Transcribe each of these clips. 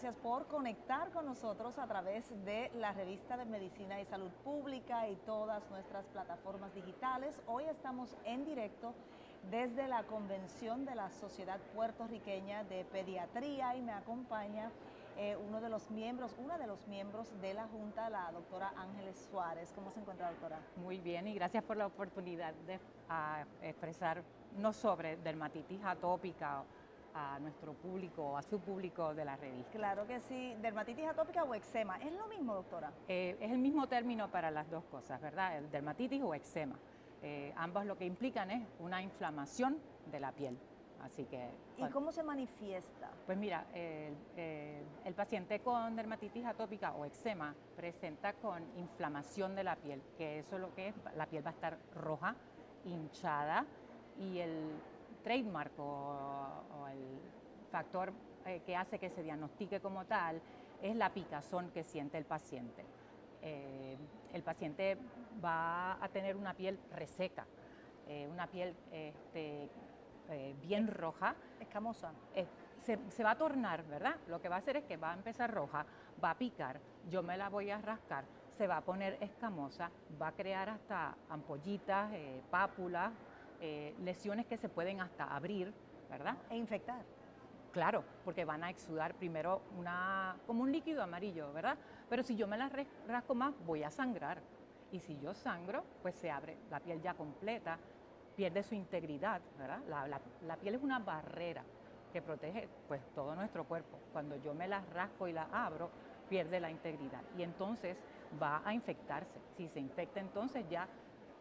gracias por conectar con nosotros a través de la revista de Medicina y Salud Pública y todas nuestras plataformas digitales. Hoy estamos en directo desde la convención de la Sociedad Puertorriqueña de Pediatría y me acompaña eh, uno de los miembros, una de los miembros de la Junta, la doctora Ángeles Suárez. ¿Cómo se encuentra, doctora? Muy bien y gracias por la oportunidad de expresar no sobre dermatitis atópica a nuestro público, a su público de la revista. Claro que sí. ¿Dermatitis atópica o eczema? ¿Es lo mismo, doctora? Eh, es el mismo término para las dos cosas, ¿verdad? El dermatitis o eczema. Eh, ambos lo que implican es una inflamación de la piel. Así que, ¿Y cómo se manifiesta? Pues mira, el, paciente con dermatitis atópica o eczema presenta con inflamación de la piel, que eso es lo que es, la piel va a estar roja, hinchada y el trademark o, el factor eh, que hace que se diagnostique como tal es la picazón que siente el paciente. Eh, el paciente va a tener una piel reseca, eh, una piel este, bien roja. Escamosa. Se, se, va a tornar, ¿verdad? Lo que va a hacer es que va a empezar roja, va a picar, yo me la voy a rascar, se va a poner escamosa, va a crear hasta ampollitas, pápulas, eh, lesiones que se pueden hasta abrir, ¿verdad? E infectar. Claro, porque van a exudar primero una, como un líquido amarillo, ¿verdad? Pero si yo me la rasco más, voy a sangrar. Y si yo sangro, pues se abre la piel ya completa, pierde su integridad, ¿verdad? La, piel es una barrera que protege pues todo nuestro cuerpo. Cuando yo me la rasco y la abro, pierde la integridad y entonces va a infectarse. Si se infecta entonces ya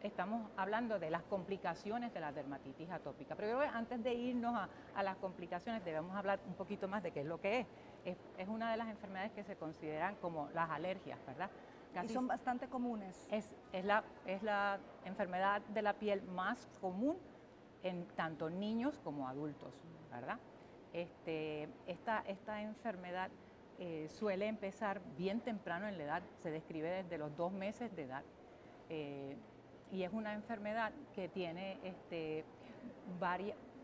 estamos hablando de las complicaciones de la dermatitis atópica. Pero antes de irnos a, las complicaciones debemos hablar un poquito más de qué es lo que es. es. una de las enfermedades que se consideran como las alergias, ¿verdad? y son bastante comunes. Es, es, la, es la enfermedad de la piel más común en tanto niños como adultos, ¿verdad? Este, esta, esta enfermedad eh, suele empezar bien temprano en la edad, se describe desde los dos meses de edad. Eh, y es una enfermedad que tiene este,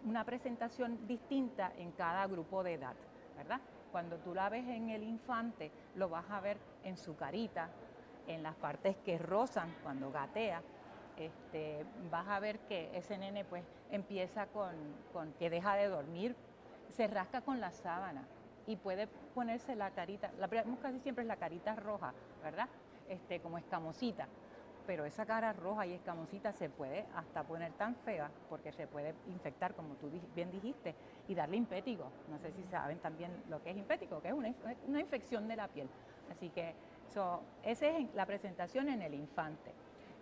una presentación distinta en cada grupo de edad, ¿verdad? Cuando tú la ves en el infante, lo vas a ver en su carita, en las partes que rozan cuando gatea, este, vas a ver que ese nene pues empieza con, con, que deja de dormir, se rasca con la sábana y puede ponerse la carita, la casi siempre es la carita roja, ¿verdad? Este, como escamosita pero esa cara roja y escamosita se puede hasta poner tan fea porque se puede infectar, como tú bien dijiste, y darle impético. No sé si saben también lo que es impético, que es una, infección de la piel. Así que esa es la presentación en el infante.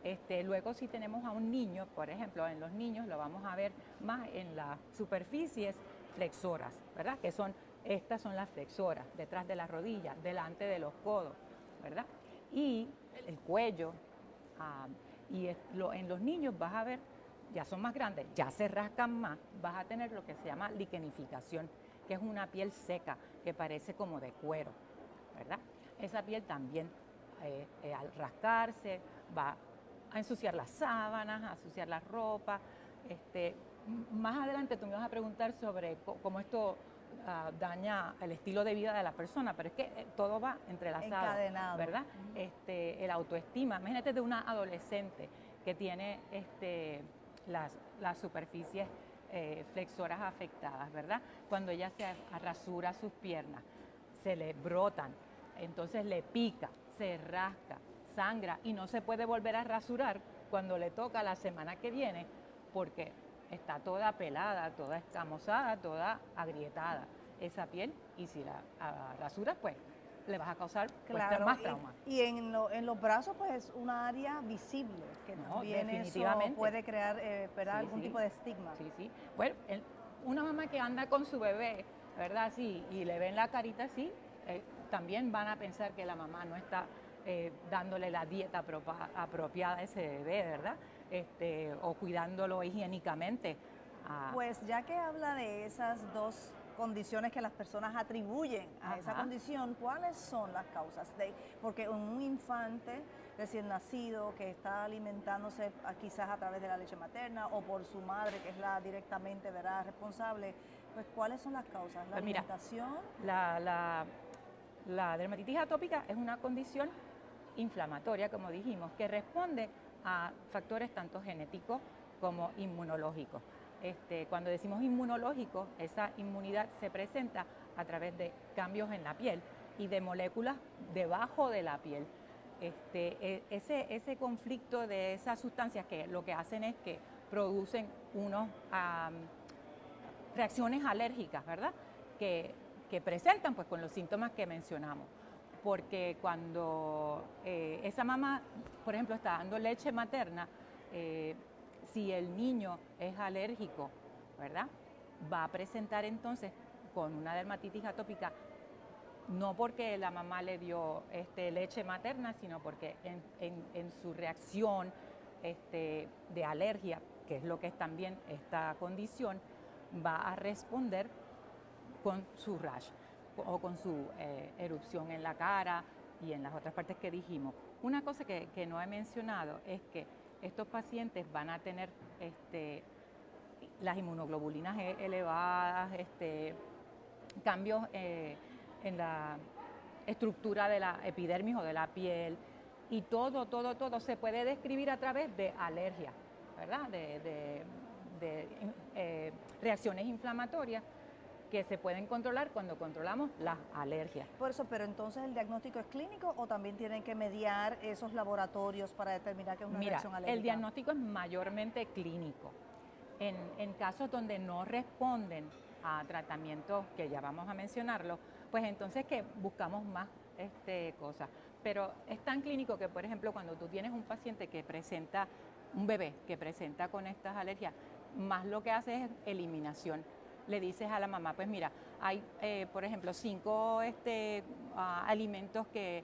Este, luego si tenemos a un niño, por ejemplo, en los niños lo vamos a ver más en las superficies flexoras, ¿verdad? Que son, estas son las flexoras, detrás de las rodillas, delante de los codos, ¿verdad? Y el cuello, Y en los niños vas a ver, ya son más grandes, ya se rascan más, vas a tener lo que se llama liquenificación, que es una piel seca, que parece como de cuero, ¿verdad? Esa piel también eh, eh, al rascarse va a ensuciar las sábanas, a ensuciar la ropa. Este, más adelante tú me vas a preguntar sobre cómo esto Ah, daña el estilo de vida de la persona, pero es que eh, todo va entrelazado, ¿verdad? Este, el autoestima, imagínate de una adolescente que tiene este, las, las superficies eh, flexoras afectadas, ¿verdad? Cuando ella se rasura sus piernas, se le brotan, entonces le pica, se rasca, sangra y no se puede volver a rasurar cuando le toca la semana que viene porque está toda pelada, toda escamosada, toda agrietada esa piel y si la rasuras pues le vas a causar pues, más trauma. Y, en, los brazos pues es una área visible que no, también definitivamente. puede crear eh, algún tipo de estigma. Sí, sí. Bueno, una mamá que anda con su bebé, ¿verdad? Sí, y le ven la carita así, eh, también van a pensar que la mamá no está eh, dándole la dieta apropiada a ese bebé, ¿verdad? Este, o cuidándolo higiénicamente. Pues ya que habla de esas dos condiciones que las personas atribuyen a esa condición, ¿cuáles son las causas? De, porque un infante recién nacido que está alimentándose quizás a través de la leche materna o por su madre, que es la directamente ¿verdad? responsable, pues ¿cuáles son las causas? ¿La pues alimentación? la, la dermatitis atópica es una condición inflamatoria, como dijimos, que responde a factores tanto genéticos como inmunológicos. Este, cuando decimos inmunológico, esa inmunidad se presenta a través de cambios en la piel y de moléculas debajo de la piel. Este, e, ese, conflicto de esas sustancias que lo que hacen es que producen unos reacciones alérgicas, ¿verdad? Que, presentan pues con los síntomas que mencionamos. Porque cuando eh, esa mamá, por ejemplo, está dando leche materna, eh, si el niño es alérgico, ¿verdad? Va a presentar entonces con una dermatitis atópica, no porque la mamá le dio este, leche materna, sino porque en, su reacción este, de alergia, que es lo que es también esta condición, va a responder con su rash o con su eh, erupción en la cara y en las otras partes que dijimos. Una cosa que no he mencionado es que estos pacientes van a tener este, las inmunoglobulinas e-, elevadas, este, cambios eh, en la estructura de la epidermis o de la piel, y todo, todo, todo se puede describir a través de alergia, ¿verdad? De, eh, reacciones inflamatorias que se pueden controlar cuando controlamos las alergias. Por eso, pero entonces el diagnóstico es clínico o también tienen que mediar esos laboratorios para determinar que es una reacción alérgica. El diagnóstico es mayormente clínico. En, casos donde no responden a tratamientos, que ya vamos a mencionarlo, pues entonces que buscamos más este, cosas. Pero es tan clínico que, por ejemplo, cuando tú tienes un paciente que presenta, un bebé que presenta con estas alergias, más lo que hace es eliminación le dices a la mamá, pues mira, hay, eh, por ejemplo, cinco este, ah, alimentos que,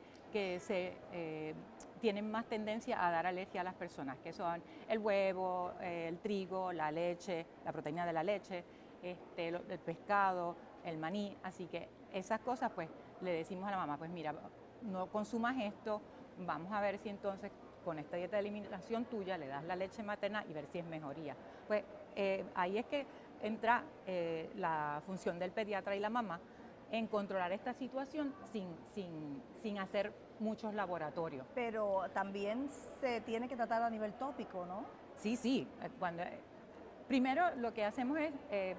se eh, tienen más tendencia a dar alergia a las personas, que son el huevo, el trigo, la leche, la proteína de la leche, este, el pescado, el maní, así que esas cosas pues le decimos a la mamá, pues mira, no consumas esto, vamos a ver si entonces con esta dieta de eliminación tuya le das la leche materna y ver si es mejoría. Pues eh, ahí es que entra eh, la función del pediatra y la mamá en controlar esta situación sin, sin, sin, hacer muchos laboratorios. Pero también se tiene que tratar a nivel tópico, ¿no? Sí, sí. Eh, cuando, eh, primero lo que hacemos es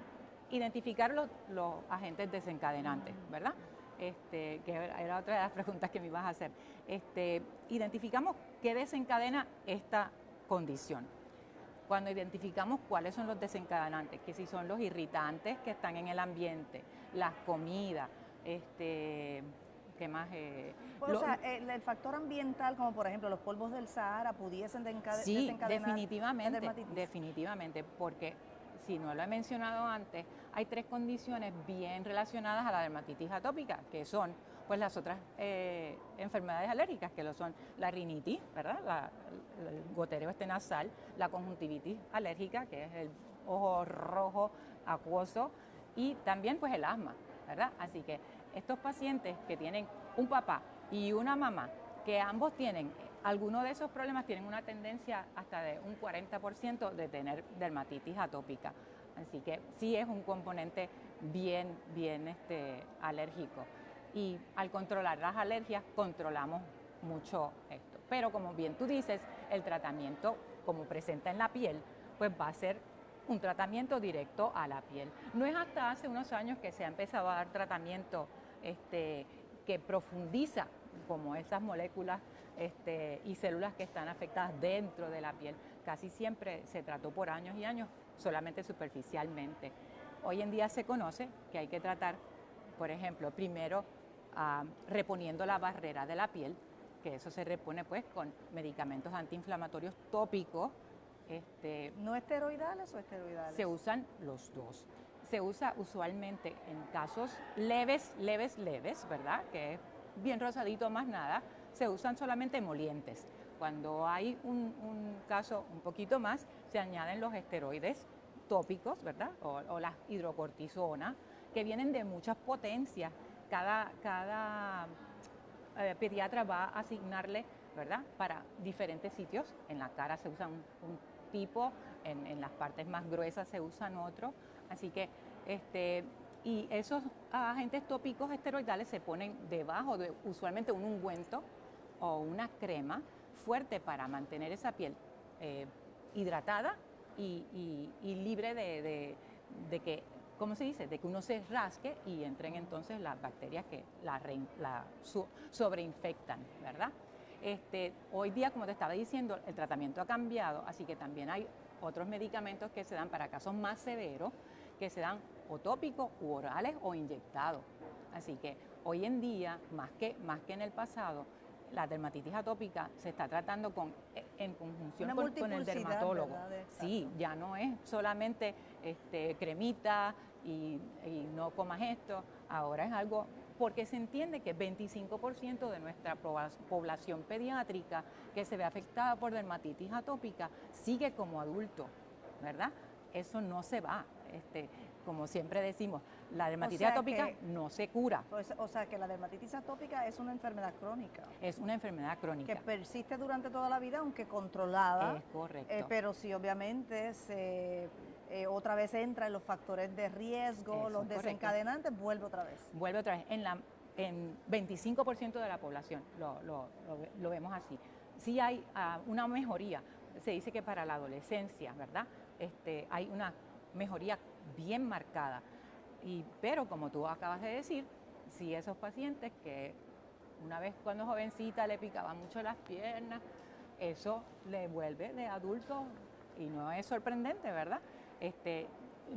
identificar los, los, agentes desencadenantes, ¿verdad? Este, que era otra de las preguntas que me ibas a hacer. Este, identificamos qué desencadena esta condición cuando identificamos cuáles son los desencadenantes, que si son los irritantes que están en el ambiente, las comidas, este, ¿qué más? Eh, pues, o sea, el, factor ambiental, como por ejemplo los polvos del Sahara, pudiesen sí, definitivamente, definitivamente, porque si no lo he mencionado antes, hay tres condiciones bien relacionadas a la dermatitis atópica, que son pues las otras eh, enfermedades alérgicas, que lo son la rinitis, ¿verdad? el gotereo este nasal, la conjuntivitis alérgica, que es el ojo rojo acuoso, y también pues el asma, ¿verdad? Así que estos pacientes que tienen un papá y una mamá, que ambos tienen algunos de esos problemas tienen una tendencia hasta de un 40% de tener dermatitis atópica. Así que sí es un componente bien, bien este, alérgico y al controlar las alergias controlamos mucho esto. Pero como bien tú dices, el tratamiento como presenta en la piel, pues va a ser un tratamiento directo a la piel. No es hasta hace unos años que se ha empezado a dar tratamiento este, que profundiza como esas moléculas este, y células que están afectadas dentro de la piel. Casi siempre se trató por años y años solamente superficialmente. Hoy en día se conoce que hay que tratar, por ejemplo, primero Ah, reponiendo la barrera de la piel, que eso se repone pues con medicamentos antiinflamatorios tópicos. Este, ¿No esteroidales o esteroidales? Se usan los dos. Se usa usualmente en casos leves, leves, leves, ¿verdad? Que es bien rosadito más nada. Se usan solamente emolientes. Cuando hay un, caso un poquito más, se añaden los esteroides tópicos, ¿verdad? O, las hidrocortisona que vienen de muchas potencias. Cada, cada eh, pediatra va a asignarle, ¿verdad? Para diferentes sitios. En la cara se usa un, tipo, en, las partes más gruesas se usan otro. Así que, este, y esos agentes tópicos esteroidales se ponen debajo de usualmente un ungüento o una crema fuerte para mantener esa piel eh, hidratada y, libre de, que, ¿cómo se dice?, de que uno se rasque y entren entonces las bacterias que la, la sobreinfectan, ¿verdad? Este, hoy día, como te estaba diciendo, el tratamiento ha cambiado, así que también hay otros medicamentos que se dan para casos más severos, que se dan o tópicos, u orales o inyectados. Así que hoy en día, más que, más que en el pasado, la dermatitis atópica se está tratando con, eh, en conjunción con, el dermatólogo. Sí, ya no es solamente este, cremita y, no comas esto, ahora es algo, porque se entiende que 25% de nuestra población pediátrica que se ve afectada por dermatitis atópica sigue como adulto, ¿verdad? Eso no se va. Este, como siempre decimos, la dermatitis atópica no se cura. Pues, o sea que la dermatitis atópica es una enfermedad crónica. Es una enfermedad crónica. Que persiste durante toda la vida, aunque controlada. Es correcto. Eh, pero si obviamente se eh, otra vez entra en los factores de riesgo, los desencadenantes, vuelve otra vez. Vuelve otra vez. En, la, en 25% de la población lo, lo, lo, vemos así. Sí hay ah, una mejoría. Se dice que para la adolescencia, ¿verdad? Este, hay una mejoría bien marcada. Y, pero como tú acabas de decir, si esos pacientes que una vez cuando jovencita le picaban mucho las piernas, eso le vuelve de adulto y no es sorprendente, ¿verdad? Este,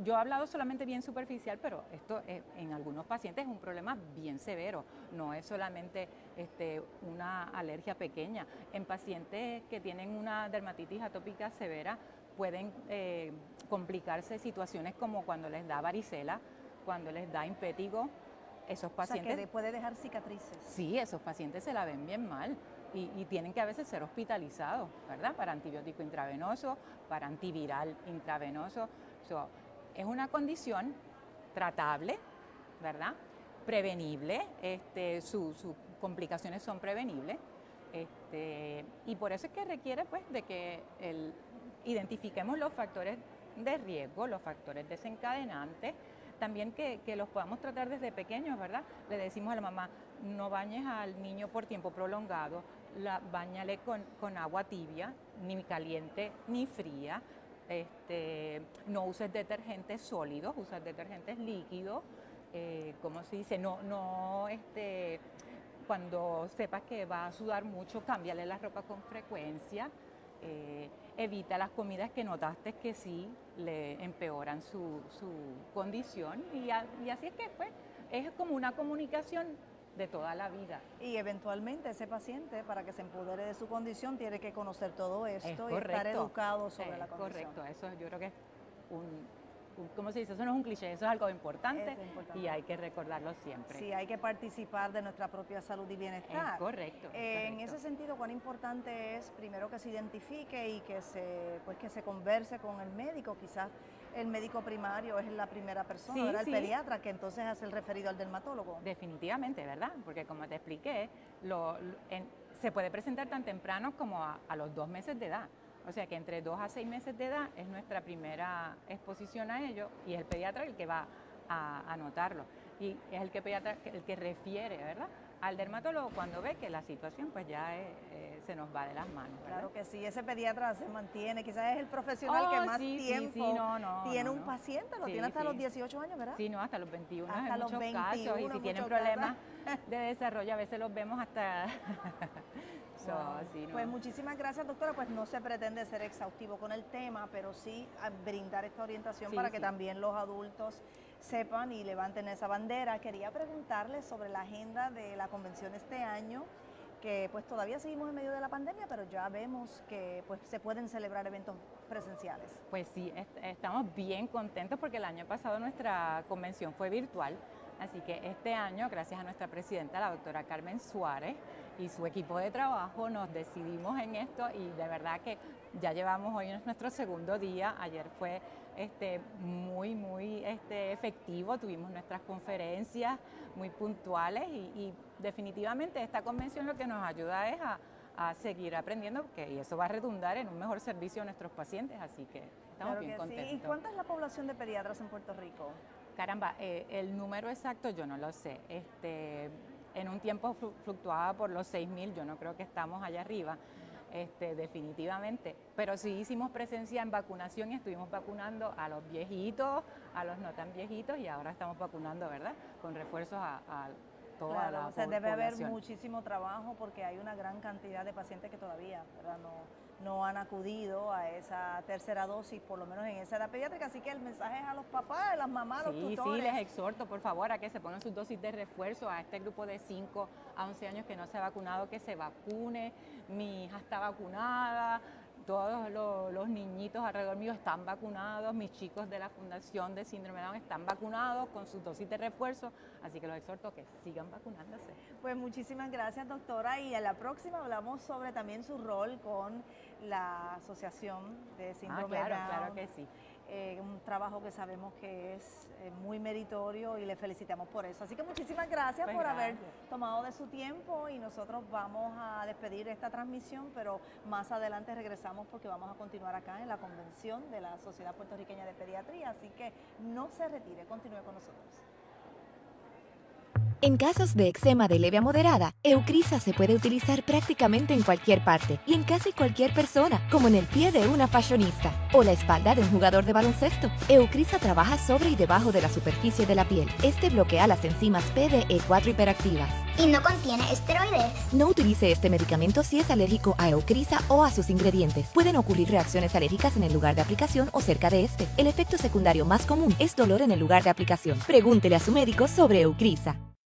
yo he hablado solamente bien superficial, pero esto en algunos pacientes es un problema bien severo, no es solamente este, una alergia pequeña. En pacientes que tienen una dermatitis atópica severa, pueden eh, complicarse situaciones como cuando les da varicela, cuando les da impétigo, esos pacientes... O sea, que puede dejar cicatrices. Sí, esos pacientes se la ven bien mal y, tienen que a veces ser hospitalizados, ¿verdad? Para antibiótico intravenoso, para antiviral intravenoso. es una condición tratable, ¿verdad? Prevenible, este, sus complicaciones son prevenibles. Este, y por eso es que requiere pues de que el, identifiquemos los factores de riesgo, los factores desencadenantes, también que, los podamos tratar desde pequeños, ¿verdad? Le decimos a la mamá, no bañes al niño por tiempo prolongado, la, bañale con, agua tibia, ni caliente ni fría, este, no uses detergentes sólidos, usa detergentes líquidos, eh, como se dice, no, no, este, cuando sepas que va a sudar mucho, cámbiale la ropa con frecuencia. Eh, evita las comidas que notaste que sí le empeoran su, condición y, así es que pues, es como una comunicación de toda la vida. Y eventualmente ese paciente, para que se empodere de su condición, tiene que conocer todo esto y estar educado sobre la condición. Correcto, eso yo creo que es un, ¿cómo se dice? Eso no es un cliché, eso es algo importante, y hay que recordarlo siempre. Sí, hay que participar de nuestra propia salud y bienestar. correcto. En ese sentido, cuán importante es primero que se identifique y que se, pues que se converse con el médico, quizás el médico primario es la primera persona, el pediatra, que entonces hace el referido al dermatólogo. Definitivamente, ¿verdad? Porque como te expliqué, lo, se puede presentar tan temprano como a los dos meses de edad. O sea que entre dos a seis meses de edad es nuestra primera exposición a ello y es el pediatra el que va a anotarlo. Y es el que pediatra el que refiere, ¿verdad? Al dermatólogo cuando ve que la situación pues ya eh, se nos va de las manos. Claro que sí, ese pediatra se mantiene, quizás es el profesional que oh, más tiempo tiene un paciente, lo tiene hasta los 18 años, ¿verdad? Sí, no, hasta los 21 hasta en los muchos casos, y si tienen problemas de desarrollo a veces los vemos hasta Pues muchísimas gracias, doctora. Pues no se pretende ser exhaustivo con el tema, pero sí brindar esta orientación para que también los adultos sepan y levanten esa bandera. Quería preguntarle sobre la agenda de la convención este año que pues todavía seguimos en medio de la pandemia, pero ya vemos que pues se pueden celebrar eventos presenciales. Pues sí, estamos bien contentos porque el año pasado nuestra convención fue virtual, así que este año, gracias a nuestra presidenta, la doctora Carmen Suárez, y su equipo de trabajo nos decidimos en esto y de verdad que ya llevamos hoy nuestro segundo día, ayer fue este, muy, muy este, efectivo, tuvimos nuestras conferencias muy puntuales y, definitivamente esta convención lo que nos ayuda es a, seguir aprendiendo porque, y eso va a redundar en un mejor servicio a nuestros pacientes, así que estamos bien contentos. ¿Y cuánta es la población de pediatras en Puerto Rico? Caramba, eh, el número exacto yo no lo sé. Este, en un tiempo fluctuaba por los 6.000, yo no creo que estamos allá arriba. Este, definitivamente. Pero sí hicimos presencia en vacunación y estuvimos vacunando a los viejitos, a los no tan viejitos y ahora estamos vacunando, ¿verdad? Con refuerzos a, a toda la o sea, debe haber muchísimo trabajo porque hay una gran cantidad de pacientes que todavía, ¿verdad? No, no han acudido a esa tercera dosis, por lo menos en esa edad pediátrica. Así que el mensaje es a los papás, a las mamás, a los tutores. Sí, les exhorto, por favor, a que se pongan sus dosis de refuerzo a este grupo de 5 a 11 años que no se ha vacunado, que se vacune. Mi hija está vacunada, todos los, niñitos alrededor mío están vacunados, mis chicos de la Fundación de Síndrome de Down están vacunados con sus dosis de refuerzo, así que los exhorto a que sigan vacunándose. Pues muchísimas gracias doctora y en la próxima hablamos sobre también su rol con la Asociación de ah, Síndrome de Down. Claro que sí. Eh, un trabajo que sabemos que es eh, muy meritorio y le felicitamos por eso. Así que muchísimas gracias pues por haber tomado de su tiempo y nosotros vamos a despedir esta transmisión, pero más adelante regresamos porque vamos a continuar acá en la convención de la Sociedad Puertorriqueña de Pediatría, así que no se retire, continúe con nosotros. En casos de eczema de leve a moderada, Eucrisa se puede utilizar prácticamente en cualquier parte y en casi cualquier persona, como en el pie de una fashionista o la espalda de un jugador de baloncesto. Eucrisa trabaja sobre y debajo de la superficie de la piel. Este bloquea las enzimas PDE4 hiperactivas. Y no contiene esteroides. No utilice este medicamento si es alérgico a Eucrisa o a sus ingredientes. Pueden ocurrir reacciones alérgicas en el lugar de aplicación o cerca de este. El efecto secundario más común es dolor en el lugar de aplicación. Pregúntele a su médico sobre Eucrisa.